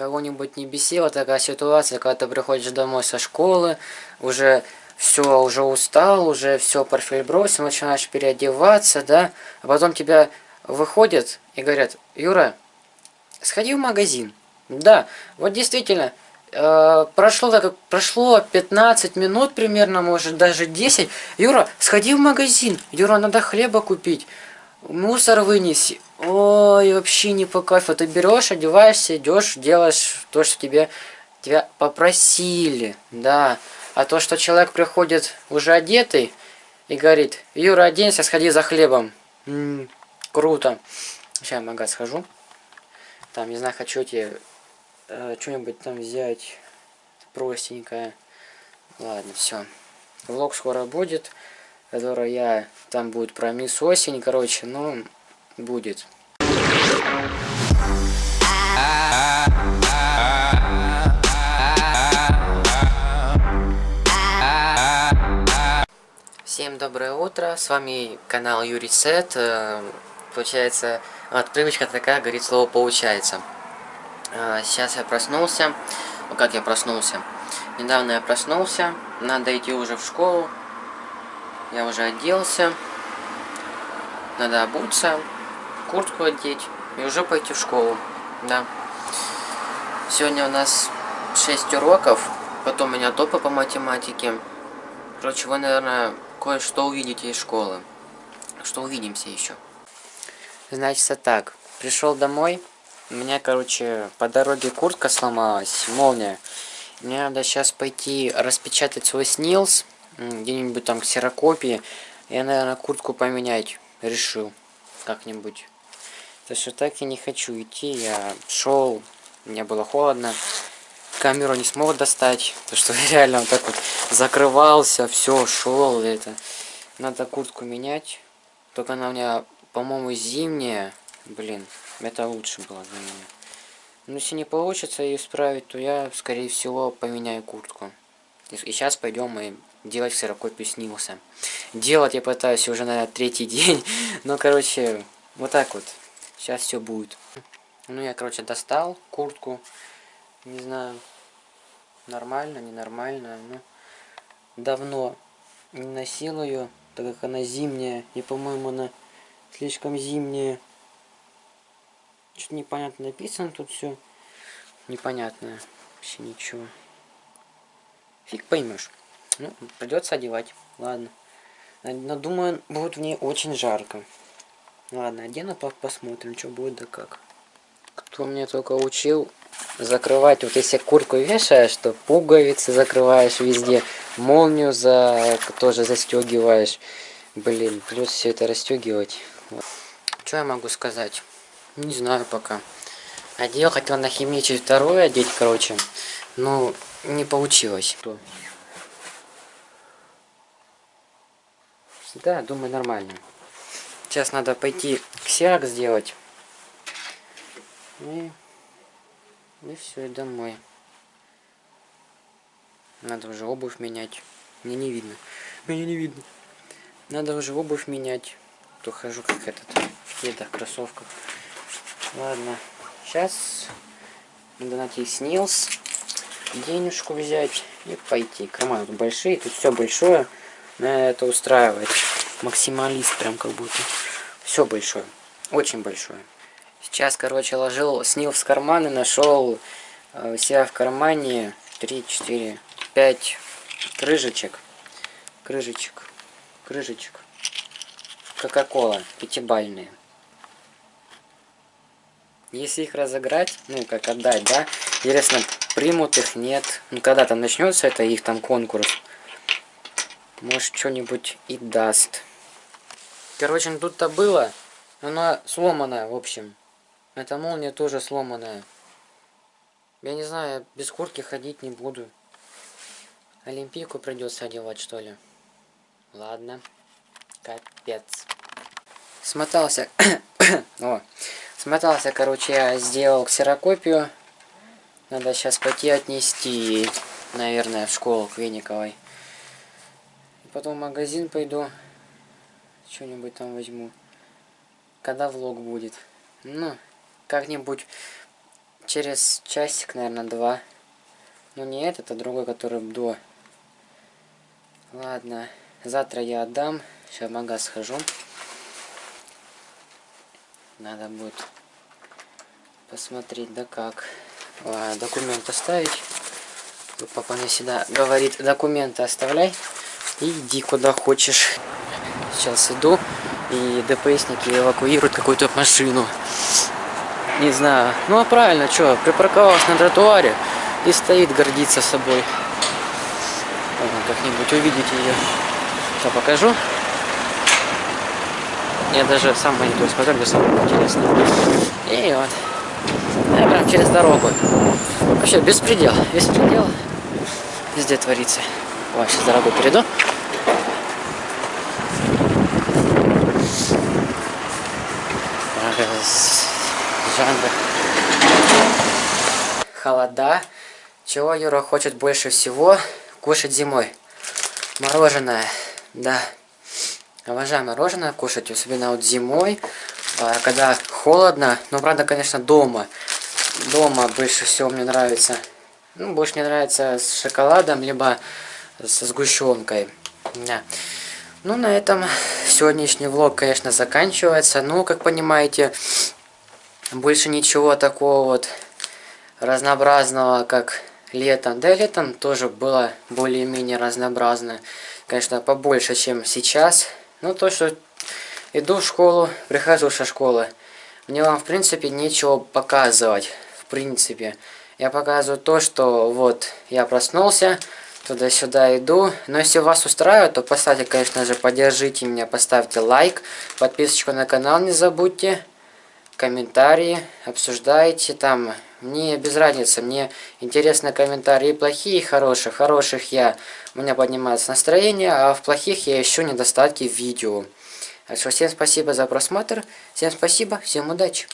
кого-нибудь не бесила такая ситуация, когда ты приходишь домой со школы, уже все, уже устал, уже все портфель бросил, начинаешь переодеваться, да, а потом тебя выходят и говорят, Юра, сходи в магазин. Да, вот действительно, э, прошло, так, прошло 15 минут примерно, может даже 10. Юра, сходи в магазин, Юра, надо хлеба купить, мусор вынеси. Ой, вообще не по кайфу. Ты берешь, одеваешься, идешь, делаешь то, что тебе тебя попросили, да. А то, что человек приходит уже одетый и говорит, Юра, оденься, сходи за хлебом. М -м, круто. Сейчас в магаз схожу. Там, не знаю, хочу тебе э, что-нибудь там взять простенькое. Ладно, все. Влог скоро будет, который я... Там будет про мисс осень, короче, ну, будет. Всем доброе утро, с вами канал Юрий Сет. Э, получается, вот привычка такая, говорит слово «получается». Э, сейчас я проснулся. Ну как я проснулся? Недавно я проснулся, надо идти уже в школу. Я уже оделся. Надо обуться, куртку одеть и уже пойти в школу. Да. Сегодня у нас 6 уроков, потом у меня топы по математике. Короче, вы, наверное, кое-что увидите из школы. Что увидимся еще. Значит, так. Пришел домой. У меня, короче, по дороге куртка сломалась, молния. Мне надо сейчас пойти распечатать свой снилс, где-нибудь там ксерокопии. Я, наверное, куртку поменять решил как-нибудь. То что так я не хочу идти. Я шел, мне было холодно камеру не смог достать, то что реально вот так вот закрывался, все, шел это. Надо куртку менять. Только она у меня, по-моему, зимняя. Блин, это лучше было для меня. Но если не получится ее исправить, то я, скорее всего, поменяю куртку. И, сейчас пойдем и делать ксерокопию снился. Делать я пытаюсь уже на третий день. Но, короче, вот так вот. Сейчас все будет. Ну, я, короче, достал куртку. Не знаю, нормально, ненормально. Ну, давно не носил ее, так как она зимняя. И, по-моему, она слишком зимняя. Что-то непонятно написано тут все. Непонятно. Вообще ничего. Фиг поймешь. Ну, придется одевать. Ладно. Но думаю, будет в ней очень жарко. Ладно, одену, посмотрим, что будет да как. Кто мне только учил закрывать, вот если куртку вешаешь, то пуговицы закрываешь везде, молнию за тоже застегиваешь. Блин, плюс все это расстегивать. Вот. Что я могу сказать? Не знаю пока. Одел, хотел на химичить второе одеть, короче. Но не получилось. Да, думаю, нормально. Сейчас надо пойти ксерок сделать. И и все, и домой. Надо уже обувь менять. Мне не видно. Мне не видно. Надо уже обувь менять. То хожу как этот. В кедах, кроссовках. Ладно. Сейчас надо найти снилс. Денежку взять и пойти. Тут большие. Тут все большое. На это устраивает. Максималист прям как будто. Все большое. Очень большое. Сейчас, короче, ложил, снил в карман и нашел э, себя в кармане 3, 4, 5 крыжечек. Крыжечек. Крыжечек. Кока-кола. Пятибальные. Если их разыграть, ну, как отдать, да, интересно, примут их, нет. Ну, когда там начнется это их там конкурс, может, что-нибудь и даст. Короче, тут-то было, она сломанная, в общем. Эта молния тоже сломанная. Я не знаю, без куртки ходить не буду. Олимпийку придется одевать, что ли. Ладно. Капец. Смотался. О. Смотался, короче, я сделал ксерокопию. Надо сейчас пойти отнести, наверное, в школу к Вениковой. Потом в магазин пойду. Что-нибудь там возьму. Когда влог будет. Ну, как-нибудь через часик, наверное, два. Ну не этот, а другой, который до. Ладно, завтра я отдам. Сейчас в магаз схожу. Надо будет посмотреть, да как. А, документ оставить. Папа мне всегда говорит, документы оставляй иди куда хочешь. Сейчас иду, и ДПСники эвакуируют какую-то машину. Не знаю. Ну а правильно, что, припарковалась на тротуаре и стоит, гордится собой. Как-нибудь увидите ее. Сейчас покажу. Я даже сам монитор смотрю, мне самое интересное. И вот. Я прям через дорогу. Вообще беспредел. Беспредел. Везде творится. Ой, сейчас дорогу перейду. Жанр. Холода. Чего Юра хочет больше всего кушать зимой? Мороженое. Да. Обожаю мороженое кушать, особенно вот зимой, а, когда холодно. Но, правда, конечно, дома. Дома больше всего мне нравится. Ну, больше мне нравится с шоколадом, либо со сгущенкой. Да. Ну, на этом сегодняшний влог, конечно, заканчивается. Ну, как понимаете, больше ничего такого вот разнообразного, как летом. Да, летом тоже было более-менее разнообразно. Конечно, побольше, чем сейчас. Ну, то, что иду в школу, прихожу со школы. Мне вам, в принципе, нечего показывать. В принципе. Я показываю то, что вот я проснулся, туда-сюда иду. Но если вас устраивает, то поставьте, конечно же, поддержите меня, поставьте лайк, подписочку на канал не забудьте, комментарии, обсуждайте там. Мне без разницы, мне интересны комментарии плохие и хорошие. Хороших я, у меня поднимается настроение, а в плохих я ищу недостатки в видео. Так что всем спасибо за просмотр, всем спасибо, всем удачи.